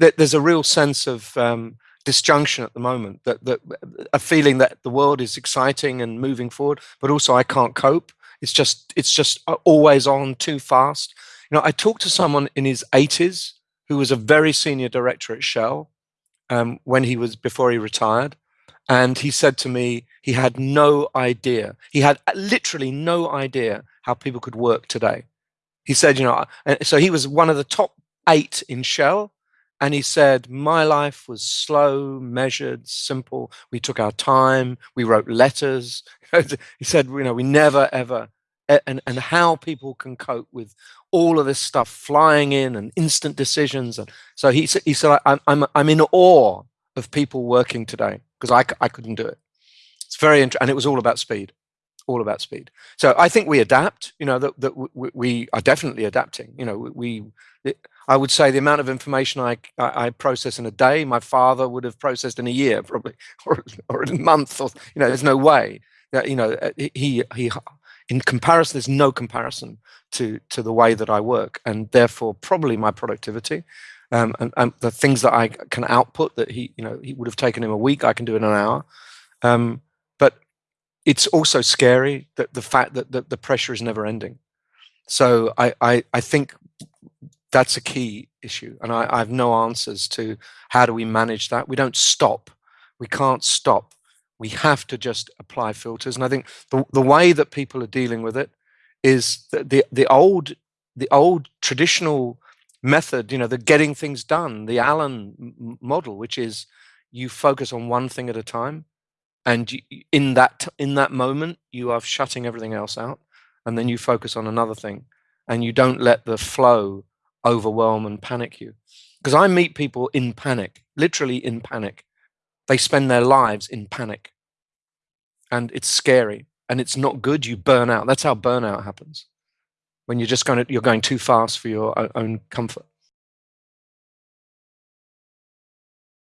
that there's a real sense of um, disjunction at the moment that, that a feeling that the world is exciting and moving forward but also i can't cope. It's just it's just uh, always on too fast. You know i talked to someone in his 80s who was a very senior director at shell um, when he was before he retired and he said to me he had no idea. He had literally no idea how people could work today. He said you know so he was one of the top eight in shell and he said, My life was slow, measured, simple. We took our time. We wrote letters. he said, You know, we never, ever, and, and how people can cope with all of this stuff flying in and instant decisions. And so he, he said, I'm, I'm, I'm in awe of people working today because I, I couldn't do it. It's very interesting. And it was all about speed all about speed. So I think we adapt, you know, that, that we, we are definitely adapting. You know, we, I would say the amount of information I, I, I, process in a day, my father would have processed in a year probably, or, or a month, or, you know, there's no way that, you know, uh, he, he, in comparison, there's no comparison to, to the way that I work and therefore probably my productivity. Um, and, and, the things that I can output that he, you know, he would have taken him a week, I can do in an hour. Um, it's also scary that the fact that the, the pressure is never ending. So I, I, I think that's a key issue. And I, I have no answers to how do we manage that. We don't stop. We can't stop. We have to just apply filters. And I think the, the way that people are dealing with it is the, the old the old traditional method, you know, the getting things done, the Allen model, which is you focus on one thing at a time and in that in that moment you are shutting everything else out and then you focus on another thing and you don't let the flow overwhelm and panic you. Because i meet people in panic literally in panic. They spend their lives in panic. And it's scary and it's not good you burn out. That's how burnout happens. When you're just going to, you're going too fast for your own comfort